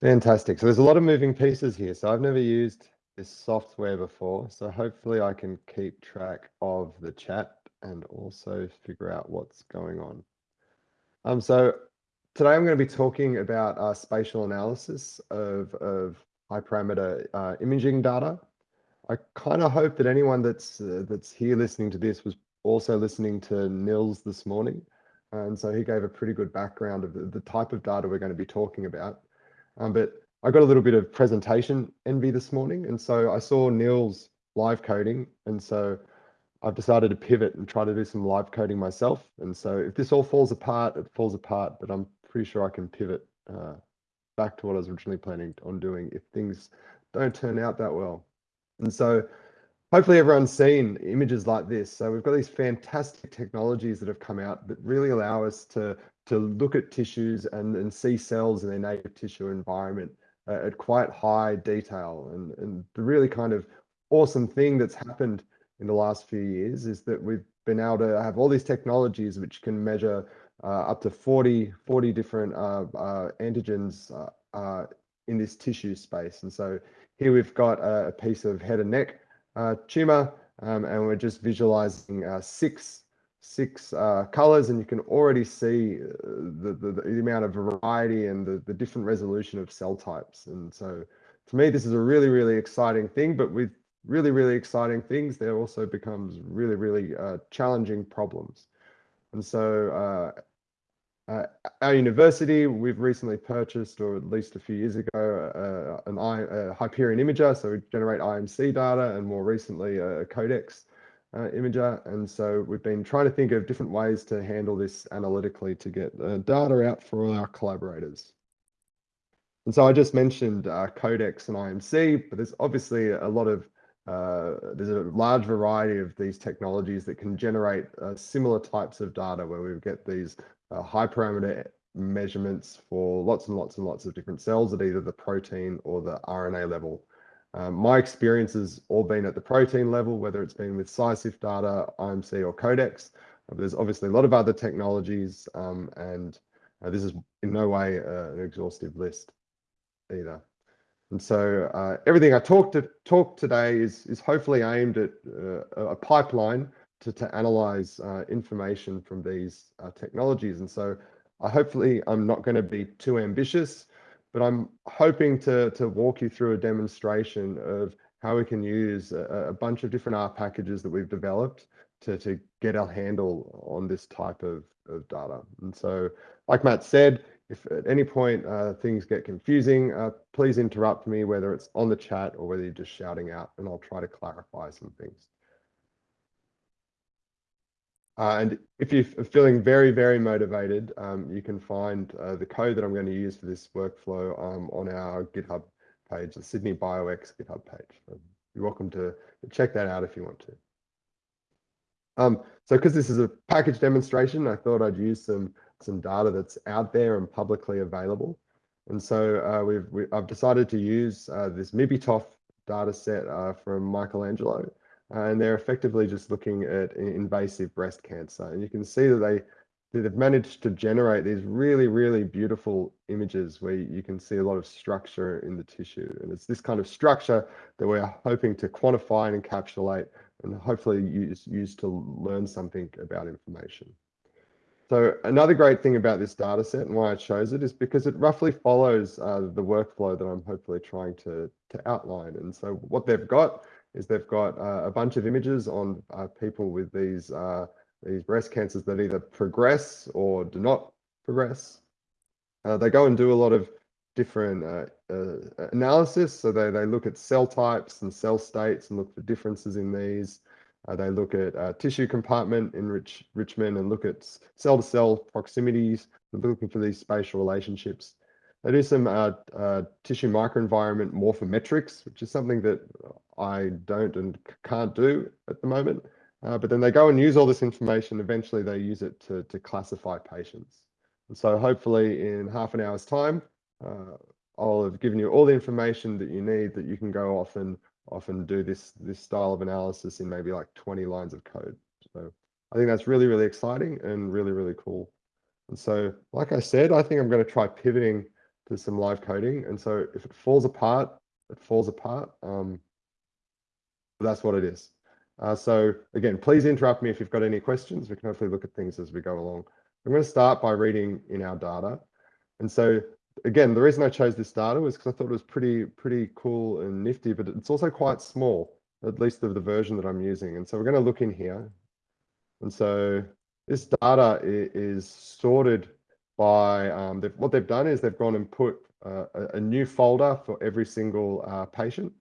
Fantastic. So there's a lot of moving pieces here. So I've never used this software before. So hopefully I can keep track of the chat and also figure out what's going on. Um, so today I'm going to be talking about uh, spatial analysis of, of high parameter uh, imaging data. I kind of hope that anyone that's uh, that's here listening to this was also listening to Nils this morning. And so he gave a pretty good background of the, the type of data we're going to be talking about. Um, but I got a little bit of presentation envy this morning. And so I saw Nils's live coding. And so I've decided to pivot and try to do some live coding myself. And so if this all falls apart, it falls apart, but I'm pretty sure I can pivot uh, back to what I was originally planning on doing if things don't turn out that well. And so hopefully everyone's seen images like this. So we've got these fantastic technologies that have come out that really allow us to, to look at tissues and, and see cells in their native tissue environment uh, at quite high detail. And, and the really kind of awesome thing that's happened in the last few years is that we've been able to have all these technologies which can measure uh, up to 40, 40 different uh, uh antigens uh, uh, in this tissue space. And so here we've got a, piece of head and neck tumor, um, and we're just visualizing six six uh, colors and you can already see the, the, the, amount of variety and the, the different resolution of cell types. And so to me, this is a really, really exciting thing, but with really, really exciting things, there also becomes really, really uh, challenging problems. And so uh, uh, our university, we've recently purchased, or at least a few years ago, uh, an I, Hyperion imager. So we generate IMC data and more recently a Codex uh, imager. And so we've been trying to think of different ways to handle this analytically to get uh, data out for our collaborators. And so I just mentioned uh, Codex and IMC, but there's obviously a lot of uh, there's a large variety of these technologies that can generate uh, similar types of data where we get these uh, high parameter measurements for lots and lots and lots of different cells at either the protein or the RNA level. Um, my experience has all been at the protein level, whether it's been with CyCIF data, IMC or Codex. Uh, there's obviously a lot of other technologies um, and uh, this is in no way an exhaustive list either. And so uh, everything I talked to talk today is is hopefully aimed at uh, a pipeline to to analyze uh, information from these uh, technologies. And so I hopefully I'm not going to be too ambitious, but I'm hoping to to walk you through a demonstration of how we can use a, a bunch of different R packages that we've developed to to get our handle on this type of of data. And so, like Matt said, if at any point uh, things get confusing, uh, please interrupt me, whether it's on the chat or whether you're just shouting out, and I'll try to clarify some things. Uh, and if you're feeling very, very motivated, um, you can find uh, the code that I'm going to use for this workflow um, on our GitHub page, the Sydney BioX GitHub page. You're welcome to check that out if you want to. Um, so because this is a package demonstration, I thought I'd use some some data that's out there and publicly available. And so uh, we've, we, I've decided to use uh, this MIBITOF data set uh, from Michael Angelo. And they're effectively just looking at invasive breast cancer. And you can see that they, they've managed to generate these really, really beautiful images where you can see a lot of structure in the tissue. And it's this kind of structure that we're hoping to quantify and encapsulate and hopefully use, use to learn something about information. So another great thing about this data set and why I chose it is because it roughly follows uh, the workflow that I'm hopefully trying to, to outline. And so what they've got is they've got uh, a bunch of images on uh, people with these, uh, these breast cancers that either progress or do not progress. Uh, they go and do a lot of different uh, analysis. So they, they look at cell types and cell states and look for differences in these. They look at tissue compartment enrich, enrichment and look at cell-to-cell -cell proximities, looking for these spatial relationships. They do some uh, uh, tissue microenvironment morphometrics, which is something that I don't and can't do at the moment. Uh, but then they go and use all this information. Eventually, they use it to, to classify patients. And so hopefully in half an hour's time, uh, I'll have given you all the information that you need that you can go off and often do this this style of analysis in maybe like 20 lines of code. So I think that's really, really exciting and really, really cool. And so, like I said, I think I'm going to try pivoting to some live coding. And so if it falls apart, it falls apart. Um, that's what it is. Uh, so again, please interrupt me if you've got any questions. We can hopefully look at things as we go along. I'm going to start by reading in our data. And so again, the reason I chose this data was because I thought it was pretty, pretty cool and nifty, but it's also quite small, at least of the version that I'm using. And so we're going to look in here. And so this data is sorted by, um, they've, what they've done is they've gone and put uh, a, a, new folder for every single uh, patient.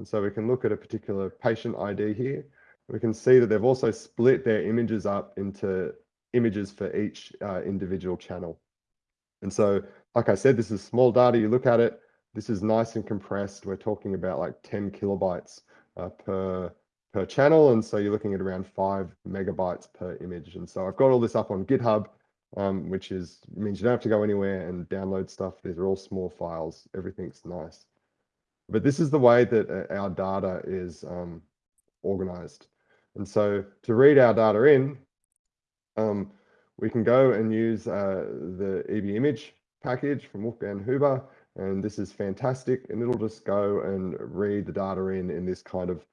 And so we can look at a particular patient ID here. We can see that they've also split their images up into images for each uh, individual channel. And so, like I said, this is small data. You look at it, this is nice and compressed. We're talking about like 10 kilobytes uh, per per channel. And so you're looking at around five megabytes per image. And so I've got all this up on GitHub, um, which is means you don't have to go anywhere and download stuff. These are all small files. Everything's nice. But this is the way that uh, our data is um, organized. And so to read our data in, um, we can go and use uh, the EBImage package from Wolfgang Huber, and this is fantastic. And it'll just go and read the data in in this kind of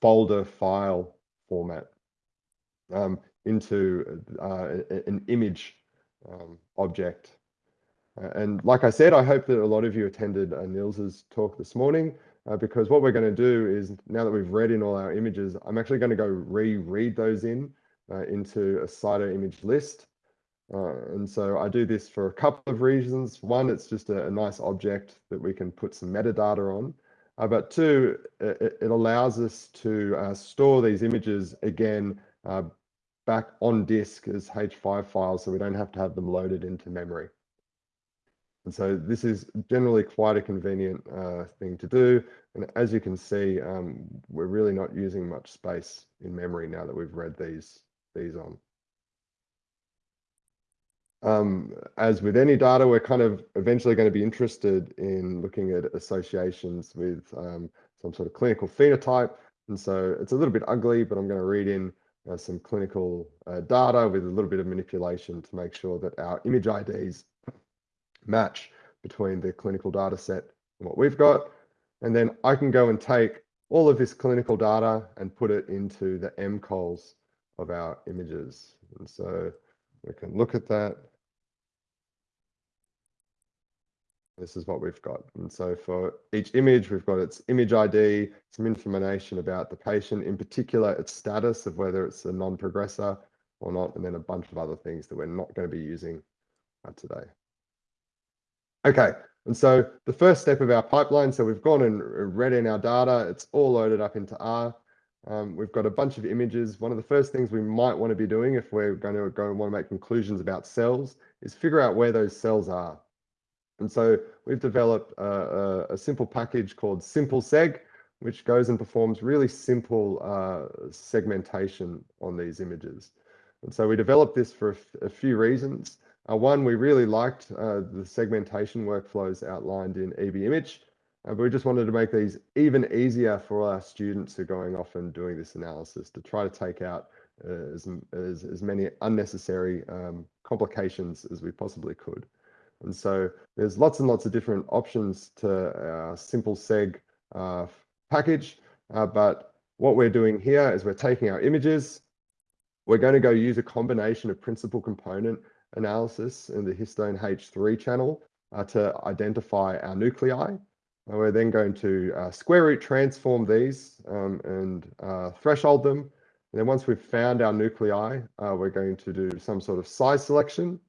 folder file format um, into uh, an image um, object. Uh, and like I said, I hope that a lot of you attended uh, Nils's talk this morning uh, because what we're going to do is now that we've read in all our images, I'm actually going to go reread those in uh, into a CytoImageList. Uh, and so I do this for a couple of reasons. One, it's just a, a nice object that we can put some metadata on. Uh, but two, it, it, allows us to store these images again back on disk as H5 files so we don't have to have them loaded into memory. And so this is generally quite a convenient uh, thing to do. And as you can see, um, we're really not using much space in memory now that we've read these, these on. Um, as with any data, we're kind of eventually going to be interested in looking at associations with um, some sort of clinical phenotype. And so it's a little bit ugly, but I'm going to read in uh, some clinical uh, data with a little bit of manipulation to make sure that our image IDs match between the clinical data set and what we've got. And then I can go and take all of this clinical data and put it into the MCOLs of our images. And so we can look at that. This is what we've got. And so for each image, we've got its image ID, some information about the patient, in particular, its status of whether it's a non-progressor or not, and then a bunch of other things that we're not going to be using uh, today. Okay, and so the first step of our pipeline, so we've gone and read in our data, it's all loaded up into R. Um, we've got a bunch of images. One of the first things we might want to be doing if we're going to go and want to make conclusions about cells is figure out where those cells are. And so we've developed a, a, a simple package called SimpleSeg, which goes and performs really simple uh, segmentation on these images. And so we developed this for a, few reasons. Uh, one, we really liked uh, the segmentation workflows outlined in EBImage, uh, but we just wanted to make these even easier for our students who are going off and doing this analysis to try to take out uh, as, as, as many unnecessary um, complications as we possibly could. And so there's lots and lots of different options to our simple seg uh, package. Uh, but what we're doing here is we're taking our images. We're going to go use a combination of principal component analysis in the histone H3 channel uh, to identify our nuclei. And we're then going to uh, square root transform these um, and uh, threshold them. And then once we've found our nuclei, uh, we're going to do some sort of size selection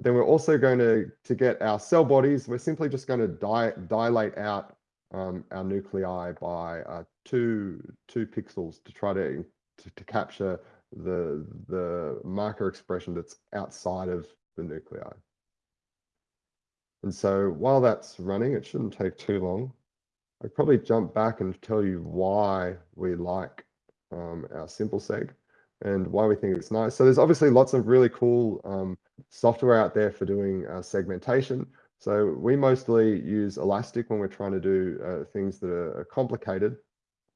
but then we're also going to, to get our cell bodies, we're simply just going to di dilate out um, our nuclei by uh, two, two pixels to try to, to, to capture the, the marker expression that's outside of the nuclei. And so while that's running, it shouldn't take too long. I'll probably jump back and tell you why we like um, our simple seg and why we think it's nice. So there's obviously lots of really cool um, software out there for doing uh, segmentation. So we mostly use Ilastik when we're trying to do uh, things that are complicated.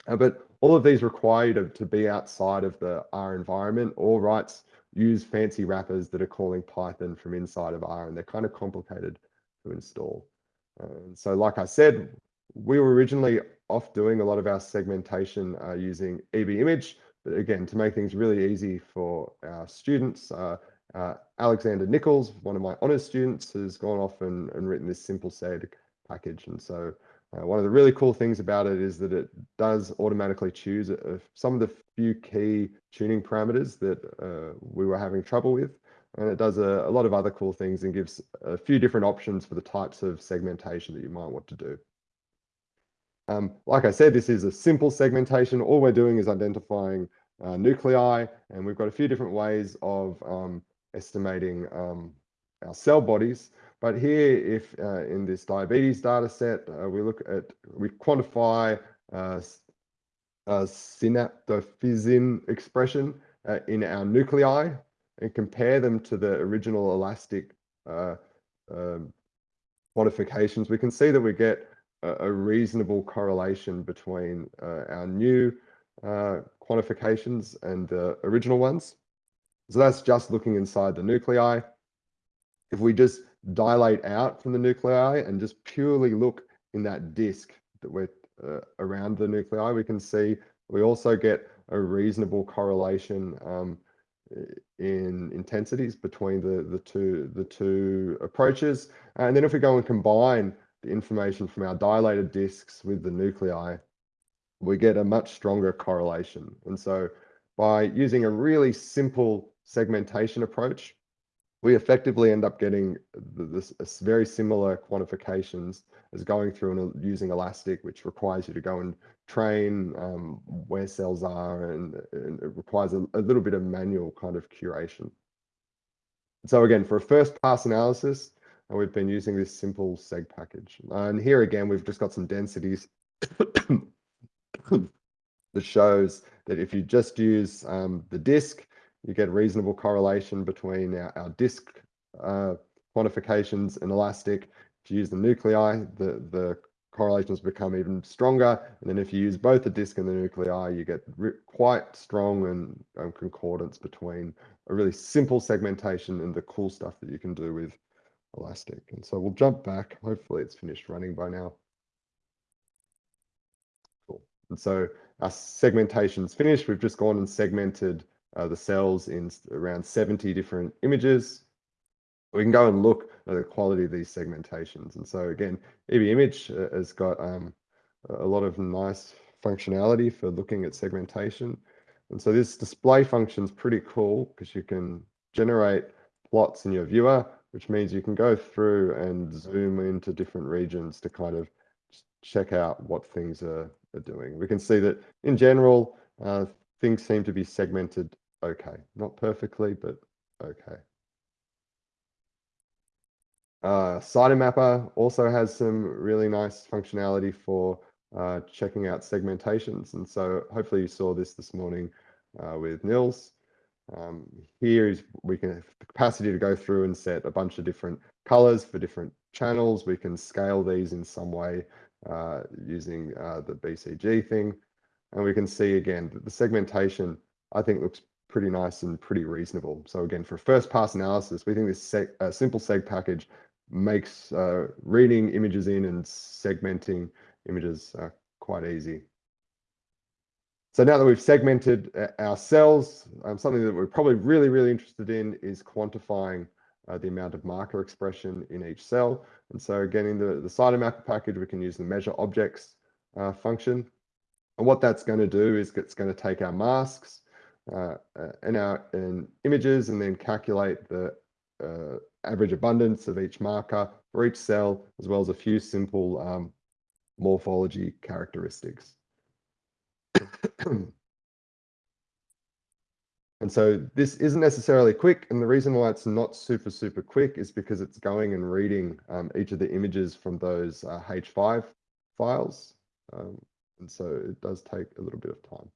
Uh, but all of these require you to, to be outside of the R environment or writes use fancy wrappers that are calling Python from inside of R and they're kind of complicated to install. And so like I said, we were originally off doing a lot of our segmentation uh, using EBImage, but again, to make things really easy for our students, uh, uh, Alexander Nichols, one of my honors students, has gone off and, and written this simple seg package. And so uh, one of the really cool things about it is that it does automatically choose uh, some of the few key tuning parameters that uh, we were having trouble with. And it does a, a, lot of other cool things and gives a few different options for the types of segmentation that you might want to do. Um, like I said, this is a simple segmentation. All we're doing is identifying uh, nuclei, and we've got a few different ways of um, estimating um, our cell bodies. But here, if uh, in this diabetes data set, uh, we look at, we quantify uh, uh synaptophysin expression uh, in our nuclei and compare them to the original Ilastik uh, um, quantifications, we can see that we get a, a reasonable correlation between our new quantifications and the original ones. So that's just looking inside the nuclei. If we just dilate out from the nuclei and just purely look in that disk that we're uh, around the nuclei, we can see we also get a reasonable correlation um, in intensities between the the two the two approaches. And then if we go and combine the information from our dilated disks with the nuclei, we get a much stronger correlation. And so by using a really simple segmentation approach, we effectively end up getting this, very similar quantifications as going through and using Ilastik, which requires you to go and train um, where cells are, and, and it requires a, a, little bit of manual kind of curation. So again, for a first pass analysis, uh, we've been using this simple seg package. and here again, we've just got some densities that shows that if you just use um, the disk, you get reasonable correlation between our, our disk uh, quantifications and Ilastik. If you use the nuclei, the, the correlations become even stronger. And then if you use both the disk and the nuclei, you get quite strong and um, concordance between a really simple segmentation and the cool stuff that you can do with Ilastik. And so we'll jump back. Hopefully it's finished running by now. Cool. And so our segmentation's finished. We've just gone and segmented uh, the cells in around 70 different images. We can go and look at the quality of these segmentations. And so again, EBImage uh, has got um, a lot of nice functionality for looking at segmentation. And so this display function is pretty cool because you can generate plots in your viewer, which means you can go through and zoom into different regions to kind of check out what things are, are doing. We can see that in general, uh, things seem to be segmented okay. Not perfectly, but okay. Uh, also has some really nice functionality for uh, checking out segmentations. And so hopefully you saw this this morning uh, with Nils. Um, here is we can have the capacity to go through and set a bunch of different colors for different channels. We can scale these in some way uh, using uh, the BCG thing. And we can see again that the segmentation, I think looks pretty nice and pretty reasonable. So again, for first pass analysis, we think this seg, uh, simple seg package makes uh, reading images in and segmenting images uh, quite easy. So now that we've segmented uh, our cells, um, something that we're probably really, really interested in is quantifying uh, the amount of marker expression in each cell. And so again, in the, the Cytomapper package, we can use the measure objects uh, function. And what that's going to do is it's going to take our masks uh, in our in images and then calculate the uh, average abundance of each marker for each cell, as well as a few simple um, morphology characteristics. And so this isn't necessarily quick. And the reason why it's not super, super quick is because it's going and reading um, each of the images from those uh, H5 files. Um, and so it does take a little bit of time.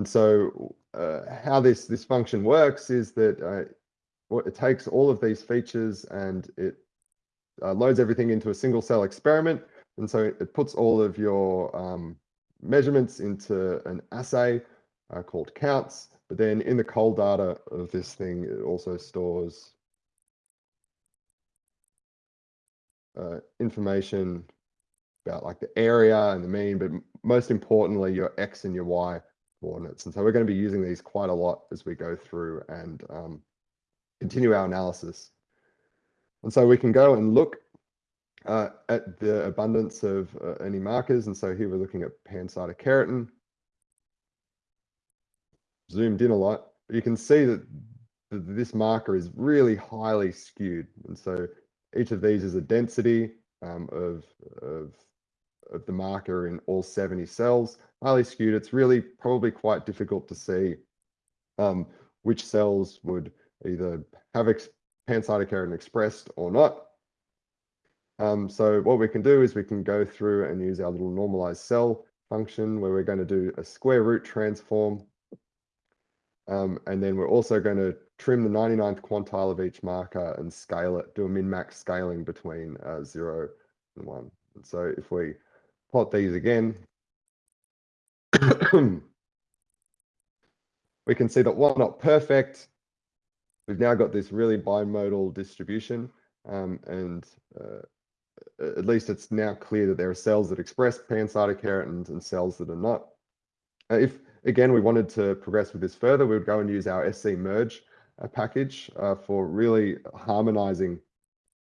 And so uh, how this, this function works is that uh, it takes all of these features and it uh, loads everything into a single cell experiment. And so it, puts all of your um, measurements into an assay uh, called counts. But then in the cold data of this thing, it also stores uh, information about like the area and the mean, but most importantly, your X and your Y coordinates. And so we're going to be using these quite a lot as we go through and um, continue our analysis. And so we can go and look uh, at the abundance of uh, any markers. And so here we're looking at pancytokeratin. Zoomed in a lot, you can see that th- this marker is really highly skewed. And so each of these is a density um, of, of, of the marker in all 70 cells, highly skewed. It's really probably quite difficult to see um, which cells would either have pancytokeratin expressed or not. Um, so what we can do is we can go through and use our little normalized cell function where we're going to do a square root transform. Um, and then we're also going to trim the 99th quantile of each marker and scale it, do a min-max scaling between uh, 0 and 1. And so if we plot these again, we can see that while not perfect, we've now got this really bimodal distribution. Um, and uh, at least it's now clear that there are cells that express pancytokeratins and cells that are not. Uh, if, again, we wanted to progress with this further, we would go and use our scMerge uh, package uh, for really harmonizing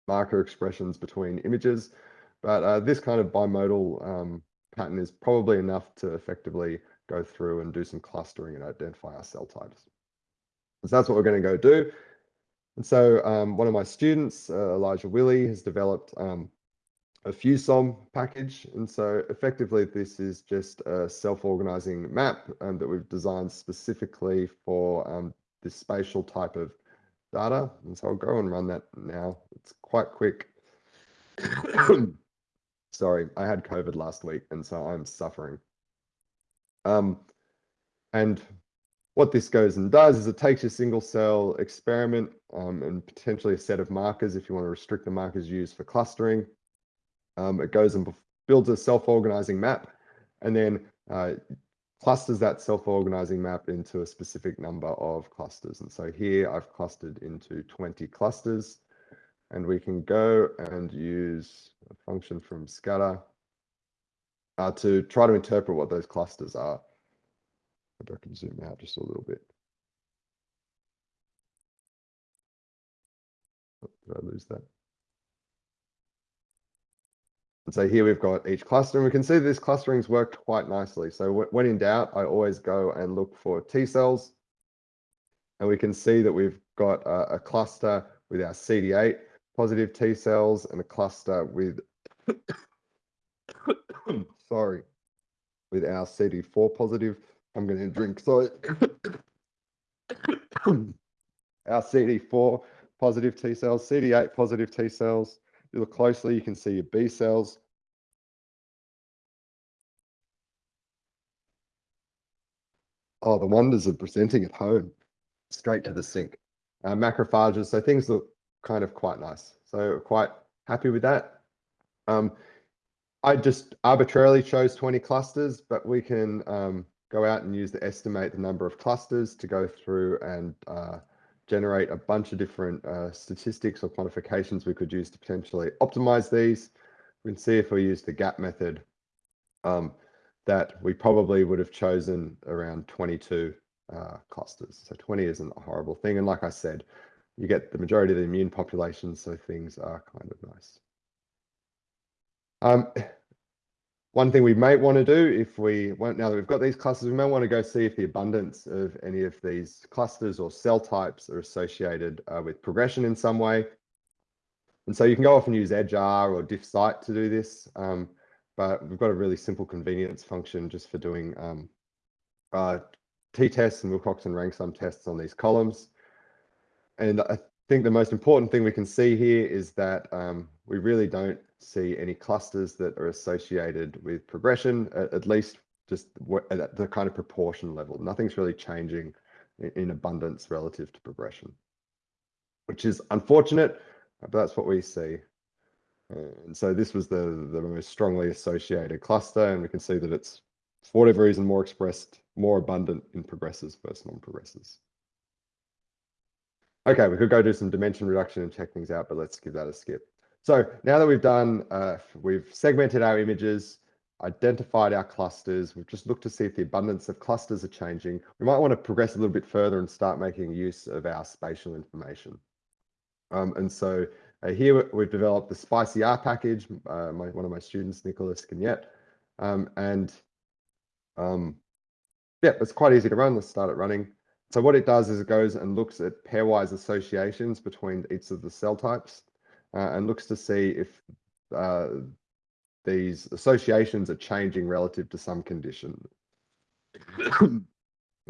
marker expressions between images. But uh, this kind of bimodal um, pattern is probably enough to effectively go through and do some clustering and identify our cell types. So that's what we're going to go do. And so um, one of my students, uh, Elijah Willie, has developed um, a FuseSOM package. And so effectively, this is just a self-organizing map um, that we've designed specifically for um, this spatial type of data. And so I'll go and run that now. It's quite quick. Sorry, I had COVID last week, and so I'm suffering. Um, and what this goes and does is it takes your single cell experiment um, and potentially a set of markers if you want to restrict the markers used for clustering. Um, it goes and builds a self-organizing map and then uh, clusters that self-organizing map into a specific number of clusters. And so here I've clustered into 20 clusters and we can go and use a function from scater uh, to try to interpret what those clusters are. Maybe I can zoom out just a little bit. Oh, did I lose that? And so here we've got each cluster and we can see this clustering's worked quite nicely. So when in doubt, I always go and look for T cells. And we can see that we've got a, a cluster with our CD8 positive T cells and a cluster with, sorry, with our CD4 positive. I'm going to drink, sorry. our CD4 positive T cells, CD8 positive T cells, you look closely, you can see your B cells. Oh, the wonders of presenting at home, straight to the sink. Uh, macrophages, so things look kind of quite nice. So quite happy with that. Um, I just arbitrarily chose 20 clusters, but we can um, go out and use the estimate the number of clusters to go through and uh, generate a bunch of different uh, statistics or quantifications we could use to potentially optimize these. We can see if we use the gap method um, that we probably would have chosen around 22 uh, clusters. So 20 isn't a horrible thing. And like I said, you get the majority of the immune population, so things are kind of nice. Um, one thing we might want to do if we want, now that we've got these clusters, we might want to go see if the abundance of any of these clusters or cell types are associated uh, with progression in some way. And so you can go off and use edgeR or diffcyt to do this. Um, but we've got a really simple convenience function just for doing um, uh, t-tests and Wilcoxon rank sum tests on these columns. And I think the most important thing we can see here is that um, we really don't see any clusters that are associated with progression, at, at least just at the kind of proportion level. Nothing's really changing in, in abundance relative to progression, which is unfortunate, but that's what we see. And so this was the, the most strongly associated cluster, and we can see that it's, for whatever reason, more expressed, more abundant in progressors versus non-progressors. Okay, we could go do some dimension reduction and check things out, but let's give that a skip. So now that we've done, uh, we've segmented our images, identified our clusters, we've just looked to see if the abundance of clusters are changing. We might want to progress a little bit further and start making use of our spatial information. Um, and so uh, here we've developed the spicyR package, uh, my, one of my students, Nicolas Canete, um, and um, yeah, it's quite easy to run. Let's start it running. So what it does is it goes and looks at pairwise associations between each of the cell types uh, and looks to see if uh, these associations are changing relative to some condition. and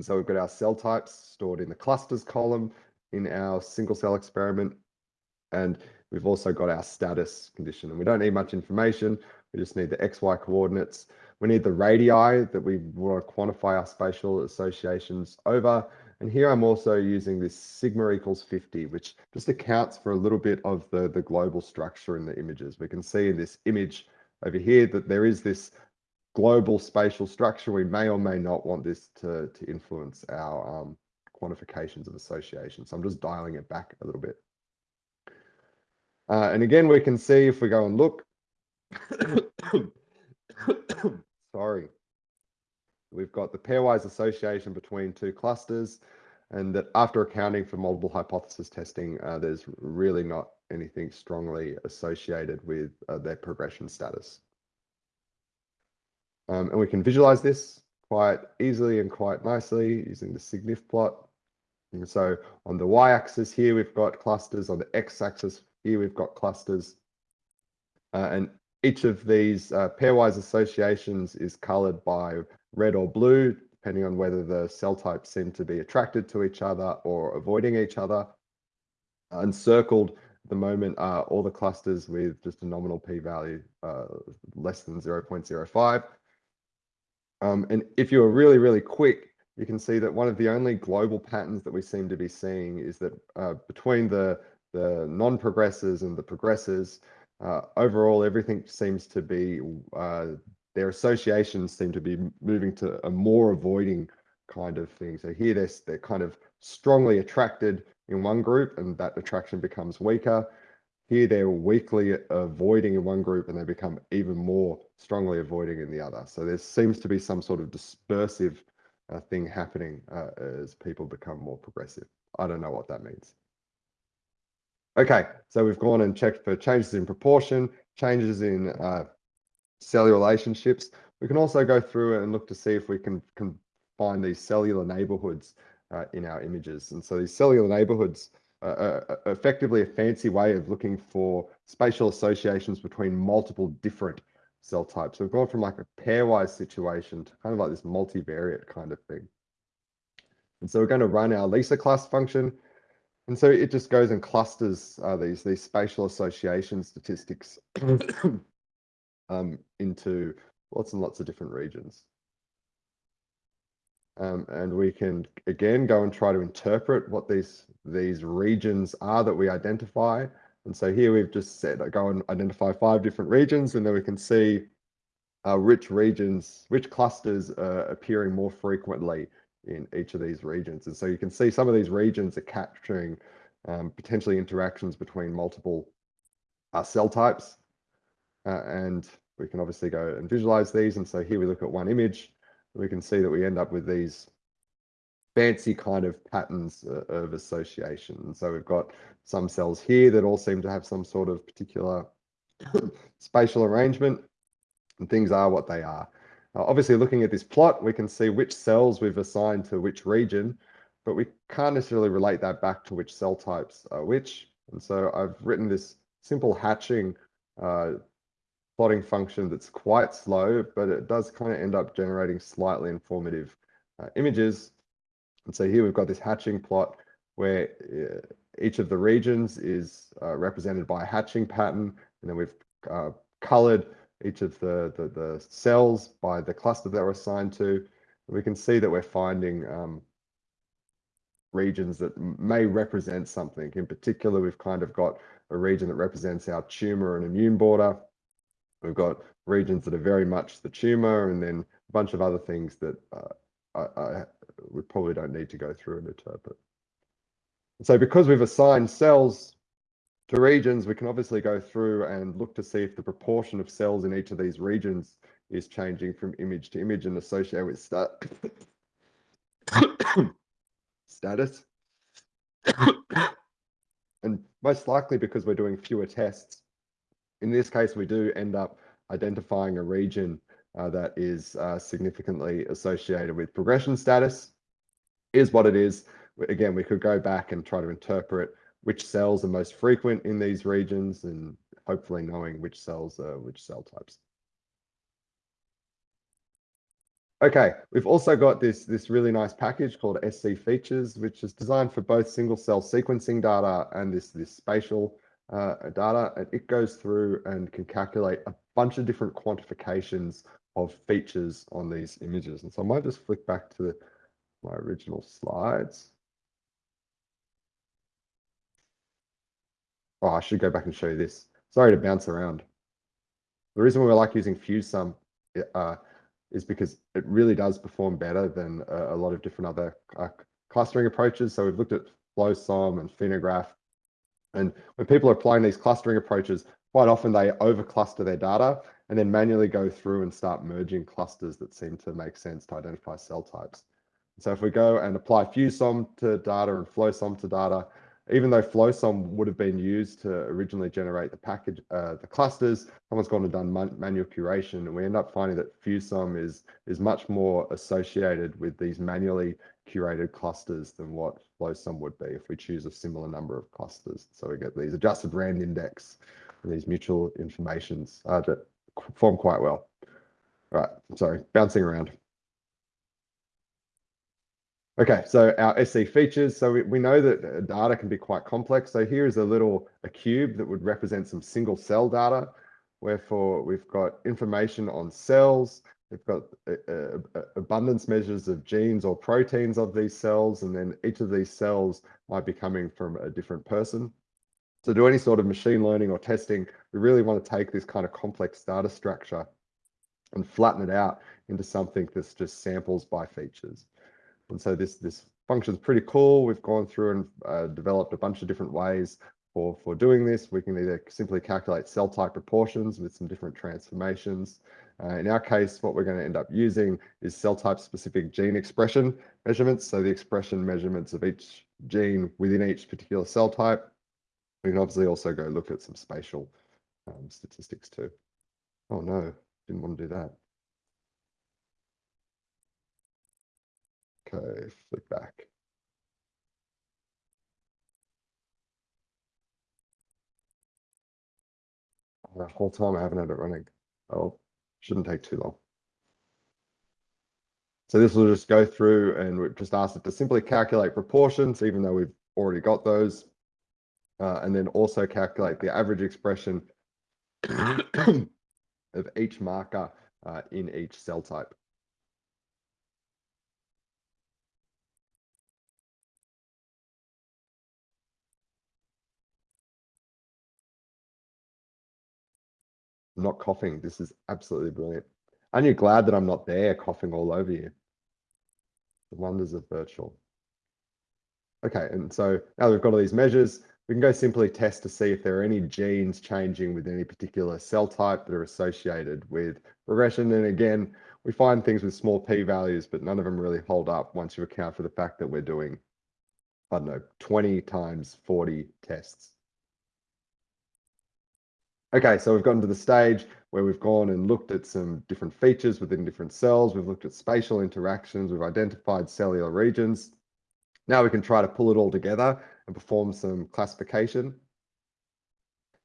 so we've got our cell types stored in the clusters column in our single cell experiment. And we've also got our status condition. And we don't need much information. We just need the XY coordinates. We need the radii that we want to quantify our spatial associations over. And here I'm also using this sigma equals 50, which just accounts for a little bit of the, the global structure in the images. We can see in this image over here that there is this global spatial structure. We may or may not want this to, to influence our um, quantifications of association. So I'm just dialing it back a little bit. Uh, and again, we can see if we go and look, sorry, we've got the pairwise association between two clusters and that after accounting for multiple hypothesis testing, uh, there's really not anything strongly associated with uh, their progression status. Um, and we can visualize this quite easily and quite nicely using the SIGNIF plot. And so on the y-axis here, we've got clusters. On the x-axis here, we've got clusters. Uh, and each of these uh, pairwise associations is colored by red or blue, depending on whether the cell types seem to be attracted to each other or avoiding each other. Encircled at the moment are all the clusters with just a nominal p-value uh, less than 0.05. Um, and if you are really, really quick, you can see that one of the only global patterns that we seem to be seeing is that uh, between the, the non-progressors and the progressors, uh, overall, everything seems to be, uh, their associations seem to be moving to a more avoiding kind of thing. So here they're, they're kind of strongly attracted in one group and that attraction becomes weaker. Here they're weakly avoiding in one group and they become even more strongly avoiding in the other. So there seems to be some sort of dispersive uh, thing happening uh, as people become more progressive. I don't know what that means. Okay, so we've gone and checked for changes in proportion, changes in uh, cellular relationships. We can also go through and look to see if we can, can find these cellular neighborhoods uh, in our images. And so these cellular neighborhoods are effectively a fancy way of looking for spatial associations between multiple different cell types. So we've gone from like a pairwise situation to kind of like this multivariate kind of thing. And so we're going to run our lisaClust function. And so it just goes and clusters uh, these, these spatial association statistics um, into lots and lots of different regions. Um, and we can, again, go and try to interpret what these, these regions are that we identify and so here we've just said, go and identify five different regions, and then we can see uh, which regions, which clusters are appearing more frequently in each of these regions. And so you can see some of these regions are capturing um, potentially interactions between multiple uh, cell types. Uh, and we can obviously go and visualize these. And so here we look at one image, we can see that we end up with these fancy kind of patterns uh, of association. And so we've got some cells here that all seem to have some sort of particular spatial arrangement and things are what they are. Uh, obviously, looking at this plot, we can see which cells we've assigned to which region, but we can't necessarily relate that back to which cell types are which. And so I've written this simple hatching uh, plotting function that's quite slow, but it does kind of end up generating slightly informative uh, images and so here we've got this hatching plot where uh, each of the regions is uh, represented by a hatching pattern, and then we've uh, colored each of the, the, the, cells by the cluster that we're assigned to. And we can see that we're finding um, regions that may represent something. In particular, we've kind of got a region that represents our tumor and immune border. We've got regions that are very much the tumor, and then a bunch of other things that uh, I, I, we probably don't need to go through and interpret. And so because we've assigned cells to regions, we can obviously go through and look to see if the proportion of cells in each of these regions is changing from image to image and associated with stat status. and most likely because we're doing fewer tests, in this case, we do end up identifying a region uh, that is uh, significantly associated with progression status. Is what it is. Again, we could go back and try to interpret which cells are most frequent in these regions and hopefully knowing which cells are which cell types. Okay, we've also got this, this really nice package called scFeatures, which is designed for both single cell sequencing data and this, this spatial uh, data. And it goes through and can calculate a bunch of different quantifications of features on these images. And so I might just flick back to the, my original slides. Oh, I should go back and show you this. Sorry to bounce around. The reason why we like using FuseSOM uh, is because it really does perform better than a, a lot of different other uh, clustering approaches. So we've looked at FlowSOM and Phenograph. And when people are applying these clustering approaches, quite often they over cluster their data and then manually go through and start merging clusters that seem to make sense to identify cell types. So if we go and apply FuseSOM to data and FlowSOM to data, even though FlowSOM would have been used to originally generate the package, uh, the clusters, someone's gone and done man manual curation, and we end up finding that FuseSOM is is much more associated with these manually curated clusters than what FlowSOM would be if we choose a similar number of clusters. So we get these adjusted rand index and these mutual informations uh, that form quite well. All right, sorry, bouncing around. Okay, so our scFeatures. So we, we know that data can be quite complex. So here is a little a cube that would represent some single cell data. Wherefore we've got information on cells. We've got uh, uh, abundance measures of genes or proteins of these cells, and then each of these cells might be coming from a different person. To do any sort of machine learning or testing, we really want to take this kind of complex data structure and flatten it out into something that's just samples by features. And so this, this function is pretty cool. We've gone through and uh, developed a bunch of different ways for, for doing this. We can either simply calculate cell type proportions with some different transformations. Uh, in our case, what we're going to end up using is cell type specific gene expression measurements. So the expression measurements of each gene within each particular cell type. We can obviously also go look at some spatial um, statistics too. Oh no, didn't want to do that. Okay, flick back. The whole time I haven't had it running. Oh, shouldn't take too long. So this will just go through and we just ask it to simply calculate proportions, even though we've already got those. Uh, and then also calculate the average expression of each marker uh, in each cell type. I'm not coughing. This is absolutely brilliant. Aren't you glad that I'm not there coughing all over you? The wonders of virtual. Okay, and so now we've got all these measures, we can go simply test to see if there are any genes changing with any particular cell type that are associated with regression. And again, we find things with small p-values, but none of them really hold up once you account for the fact that we're doing, I don't know, 20 times 40 tests. Okay, so we've gotten to the stage where we've gone and looked at some different features within different cells. We've looked at spatial interactions. We've identified cellular regions. Now we can try to pull it all together and perform some classification.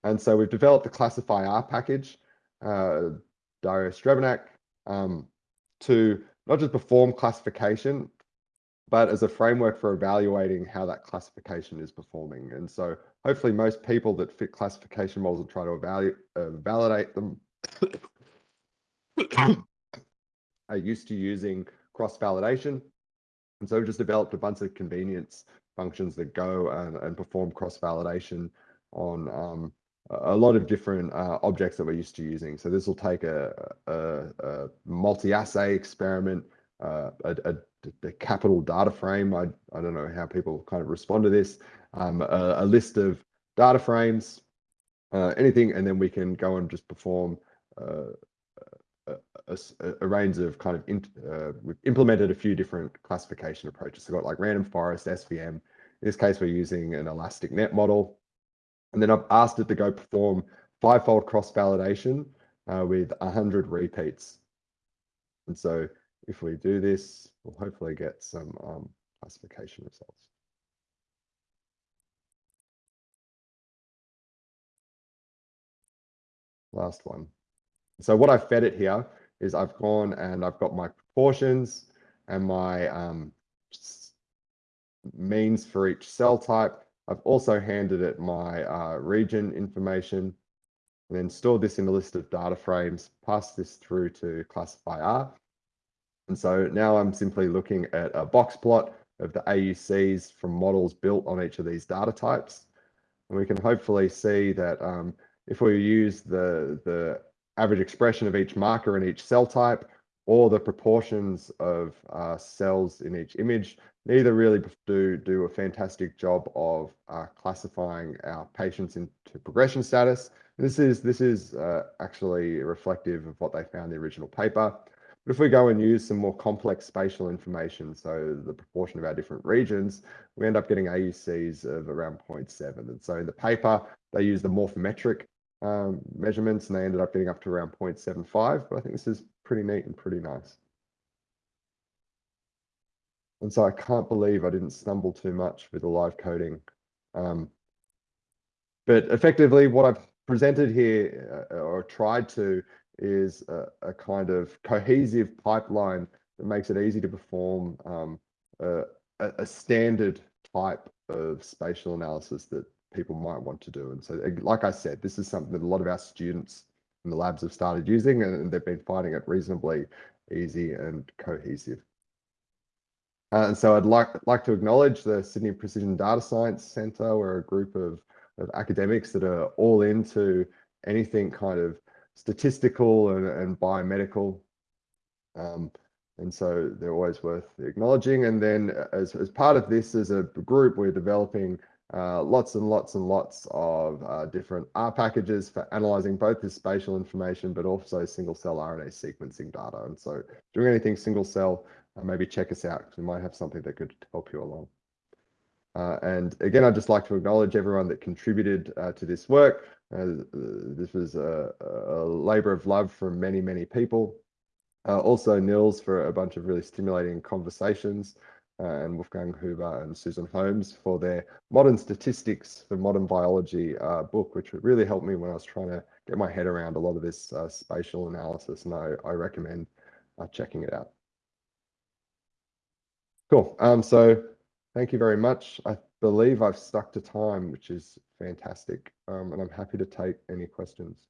And so we've developed the ClassifyR package, uh, Dario Strbenac, um, to not just perform classification, but as a framework for evaluating how that classification is performing. And so hopefully most people that fit classification models will try to evaluate, uh, validate them are used to using cross-validation. And so we've just developed a bunch of convenience functions that go and, and perform cross-validation on um, a lot of different uh, objects that we're used to using. So this will take a, a, a multi-assay experiment, uh, a, a, a, capital data frame. I, I don't know how people kind of respond to this, um, a, a, list of data frames, uh, anything, and then we can go and just perform uh, a, a, a, range of kind of, in, uh, we've implemented a few different classification approaches. So we've got like random forest, SVM. In this case, we're using an elastic net model. And then I've asked it to go perform five-fold cross-validation uh, with 100 repeats. And so if we do this, we'll hopefully get some um, classification results. Last one. So what I've fed it here is I've gone and I've got my proportions and my um, means for each cell type. I've also handed it my uh, region information and then stored this in a list of data frames, passed this through to ClassifyR. And so now I'm simply looking at a box plot of the AUCs from models built on each of these data types. And we can hopefully see that um, if we use the, the average expression of each marker in each cell type or the proportions of uh, cells in each image, neither really do, do a fantastic job of uh, classifying our patients into progression status. This is, this is uh, actually reflective of what they found in the original paper. But if we go and use some more complex spatial information, so the proportion of our different regions, we end up getting AUCs of around 0.7. And so in the paper, they use the morphometric um, measurements and they ended up getting up to around 0.75. But I think this is pretty neat and pretty nice. And so I can't believe I didn't stumble too much with the live coding. Um, but effectively, what I've presented here uh, or tried to is a, a, kind of cohesive pipeline that makes it easy to perform um, a, a, standard type of spatial analysis that people might want to do. And so, like I said, this is something that a lot of our students in the labs have started using and they've been finding it reasonably easy and cohesive. Uh, and so I'd like, like to acknowledge the Sydney Precision Data Science Centre. We're a group of, of academics that are all into anything kind of statistical and, and biomedical. Um, and so they're always worth acknowledging. And then as, as part of this, as a group, we're developing uh, lots and lots and lots of uh, different R packages for analyzing both the spatial information, but also single cell RNA sequencing data. And so doing anything single cell, uh, maybe check us out because we might have something that could help you along. Uh, and again, I'd just like to acknowledge everyone that contributed uh, to this work. Uh, this was a, a, labor of love from many, many people. Uh, also Nils for a bunch of really stimulating conversations uh, and Wolfgang Huber and Susan Holmes for their Modern Statistics for Modern Biology uh, book, which really helped me when I was trying to get my head around a lot of this spatial analysis, and I, I recommend checking it out. Cool. Um, so thank you very much. I believe I've stuck to time, which is fantastic. Um, and I'm happy to take any questions.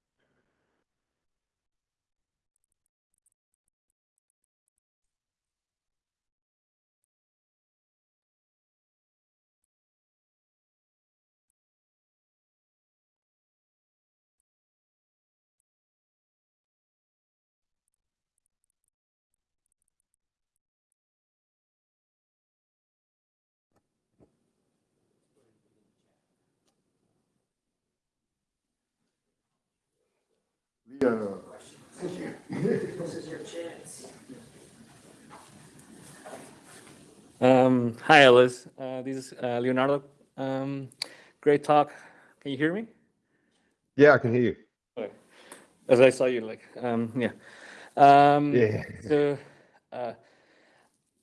Thank you. This is your chance. Um, hi, Alice. Uh, this is uh, Leonardo. Um, great talk. Can you hear me? Yeah, I can hear you. Okay. As I saw you, like, um, yeah. Um, yeah. So, uh,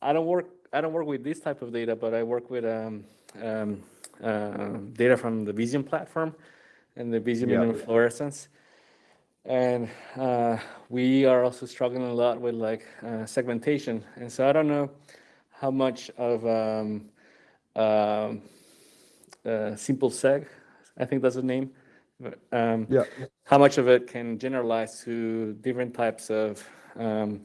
I don't work. I don't work with this type of data, but I work with um, um, uh, data from the Visium platform and the Visium yeah. immunofluorescence and uh, we are also struggling a lot with like uh, segmentation. And so I don't know how much of um, um uh, simpleSeg, I think that's the name. Um, yeah. How much of it can generalize to different types of um,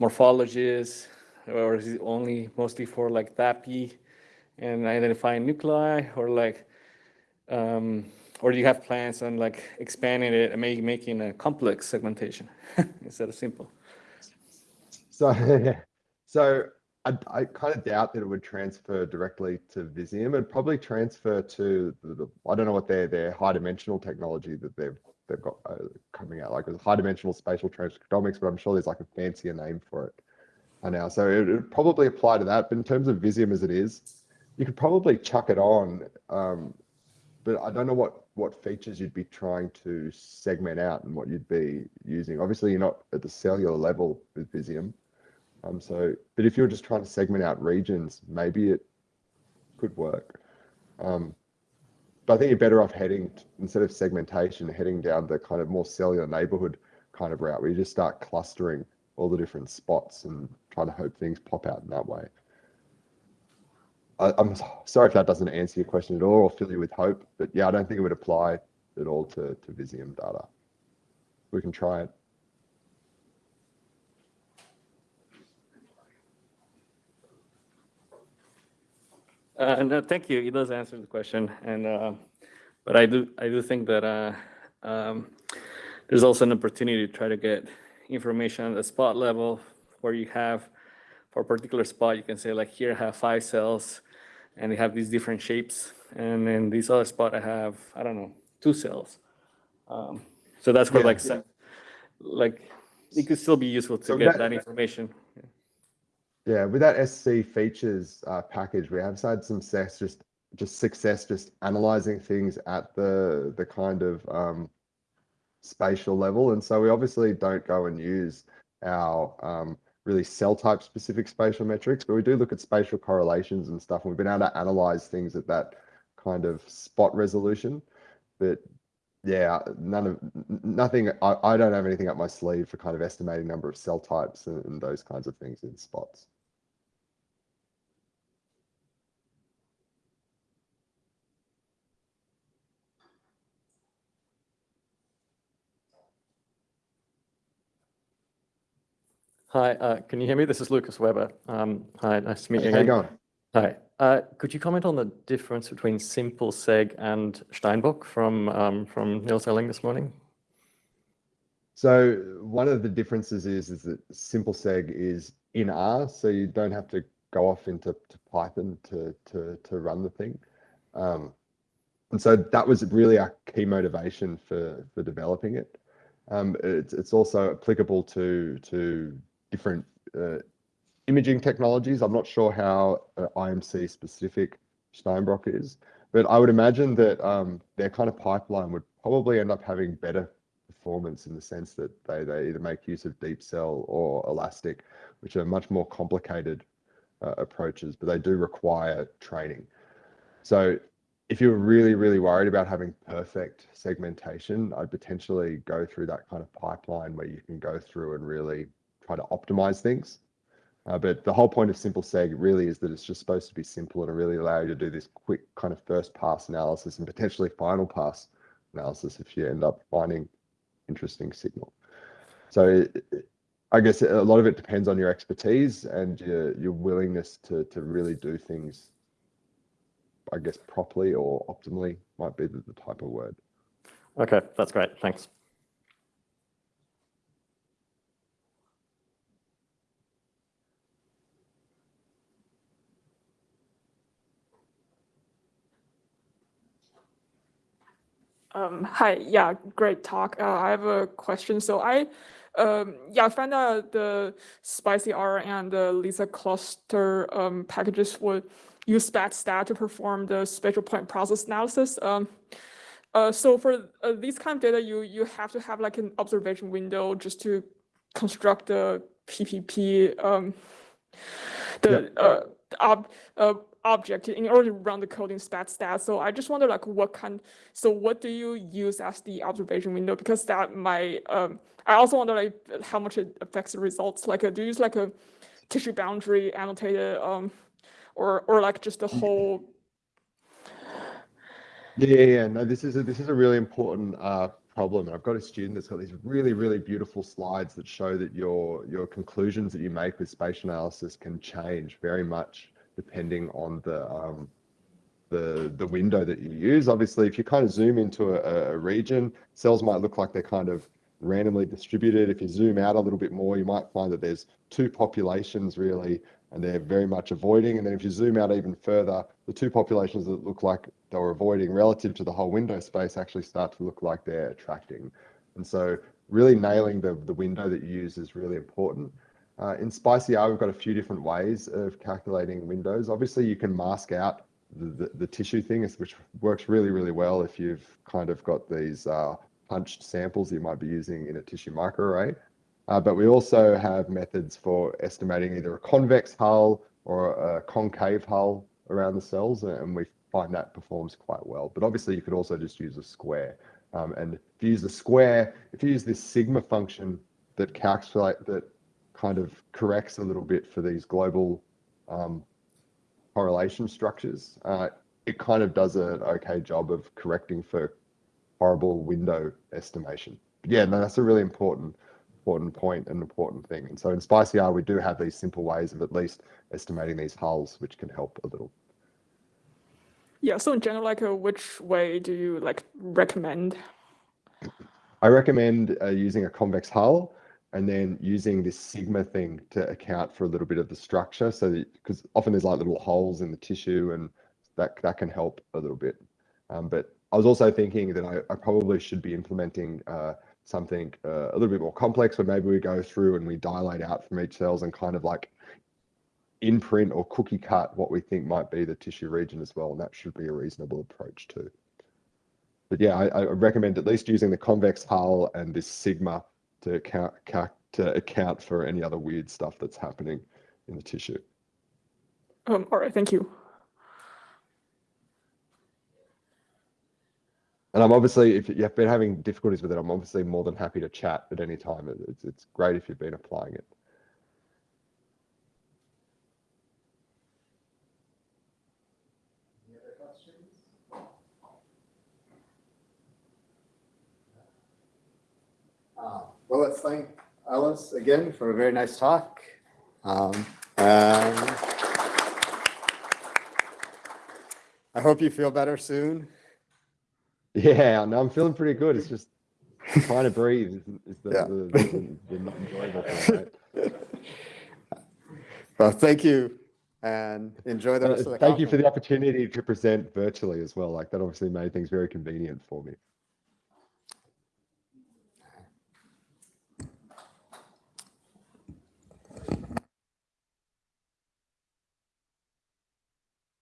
morphologies, or is it only mostly for like DAPI and identifying nuclei, or like um, or do you have plans on like expanding it and make, making a complex segmentation instead of simple? So, so I, I kind of doubt that it would transfer directly to Visium. It'd probably transfer to the, the I don't know what their their high dimensional technology that they've they've got uh, coming out like high dimensional spatial transcriptomics, but I'm sure there's like a fancier name for it I now. So it would probably apply to that. But in terms of Visium as it is, you could probably chuck it on. Um, but I don't know what what features you'd be trying to segment out and what you'd be using. Obviously, you're not at the cellular level with Visium. Um, so, but if you're just trying to segment out regions, maybe it could work. Um, but I think you're better off heading instead of segmentation, heading down the kind of more cellular neighborhood kind of route where you just start clustering all the different spots and trying to hope things pop out in that way. I, am sorry if that doesn't answer your question at all or fill you with hope, but yeah, I don't think it would apply at all to, to Visium data. We can try it. Uh, no, thank you. It does answer the question, and uh, but I do I do think that uh, um, there's also an opportunity to try to get information at the spot level where you have for a particular spot you can say like here I have five cells and they have these different shapes and then this other spot I have I don't know two cells. Um, so that's where Yeah, like yeah. like it could still be useful to So get that- that information. Yeah, with that SC features uh, package, we have had some success just just success just analyzing things at the the kind of um, spatial level, and so we obviously don't go and use our um, really cell type specific spatial metrics, but we do look at spatial correlations and stuff. And we've been able to analyze things at that kind of spot resolution. But yeah, none of nothing. I, I don't have anything up my sleeve for kind of estimating number of cell types and, and those kinds of things in spots. Hi, uh, can you hear me? This is Lukas Weber. Um, Hi, nice to meet you How you again. going? Hi. Uh, Could you comment on the difference between simpleSeg and Steinbock from um, from Nils Eling this morning? So one of the differences is is that simpleSeg is in R, so you don't have to go off into to Python to to to run the thing. Um, and so that was really our key motivation for for developing it. Um, it's it's also applicable to to different uh, imaging technologies. I'm not sure how uh, IMC specific Steinbock is, but I would imagine that um, their kind of pipeline would probably end up having better performance in the sense that they, they either make use of DeepCell or Ilastik, which are much more complicated uh, approaches, but they do require training. So if you're really, really worried about having perfect segmentation, I'd potentially go through that kind of pipeline where you can go through and really try to optimize things. Uh, but the whole point of simpleSeg really is that it's just supposed to be simple and really allow you to do this quick kind of first pass analysis and potentially final pass analysis if you end up finding interesting signal. So it- I guess a lot of it depends on your expertise and your your willingness to to really do things. I guess properly or optimally might be the, the type of word. Okay, that's great. Thanks. Um, hi, yeah, great talk. Uh, I have a question. So I, um, yeah, I found out the spicyR and the lisaClust um, packages would use spatstat to perform the spatial point process analysis. Um, uh, so for uh, these kind of data, you you have to have like an observation window just to construct the PPP, um, the uh, ob, uh, object in order to run the code in spatstat. So I just wonder like what kind, so what do you use as the observation window? Because that might, um, I also wonder like how much it affects the results. Like, uh, do you use like a tissue boundary annotated, um, or, or like just the whole, Yeah, yeah, yeah. No, this is a, this is a really important uh, problem. And I've got a student that's got these really, really beautiful slides that show that your your conclusions that you make with spatial analysis can change very much depending on the um, the the window that you use. Obviously, if you kind of zoom into a, a region, cells might look like they're kind of randomly distributed. If you zoom out a little bit more, you might find that there's two populations really and they're very much avoiding. And then if you zoom out even further, the two populations that look like they were avoiding relative to the whole window space actually start to look like they're attracting. And so really nailing the, the window that you use is really important. Uh, in spicyR, we've got a few different ways of calculating windows. Obviously, you can mask out the, the, the tissue thing, which works really, really well if you've kind of got these uh, punched samples you might be using in a tissue microarray. Uh, but we also have methods for estimating either a convex hull or a concave hull around the cells, and we find that performs quite well. But obviously, you could also just use a square. Um, and if you use the square, if you use this sigma function that calculate that kind of corrects a little bit for these global um, correlation structures, uh, it kind of does an okay job of correcting for horrible window estimation. But yeah, no, that's a really important important point and important thing. And so in spicyR, we do have these simple ways of at least estimating these hulls, which can help a little. Yeah, so in general, like, uh, which way do you like recommend? I recommend uh, using a convex hull and then using this sigma thing to account for a little bit of the structure. So because often there's like little holes in the tissue and that, that can help a little bit. Um, but I was also thinking that I, I probably should be implementing uh, something uh, a little bit more complex where maybe we go through and we dilate out from each cells and kind of like imprint or cookie cut what we think might be the tissue region as well. And that should be a reasonable approach too. But yeah, I, I recommend at least using the convex hull and this sigma to account, to account for any other weird stuff that's happening in the tissue. Um, all right, thank you. And I'm obviously, if you've been having difficulties with it, I'm obviously more than happy to chat at any time. It's, it's great if you've been applying it. Well, let's thank Alice again for a very nice talk. Um, I hope you feel better soon. Yeah, no, I'm feeling pretty good. It's just trying to breathe is, the, Yeah. the, the, the not enjoyable thing, right? Well, thank you and enjoy the Uh, rest of the Thank you for the opportunity to present virtually as well. Like that obviously made things very convenient for me.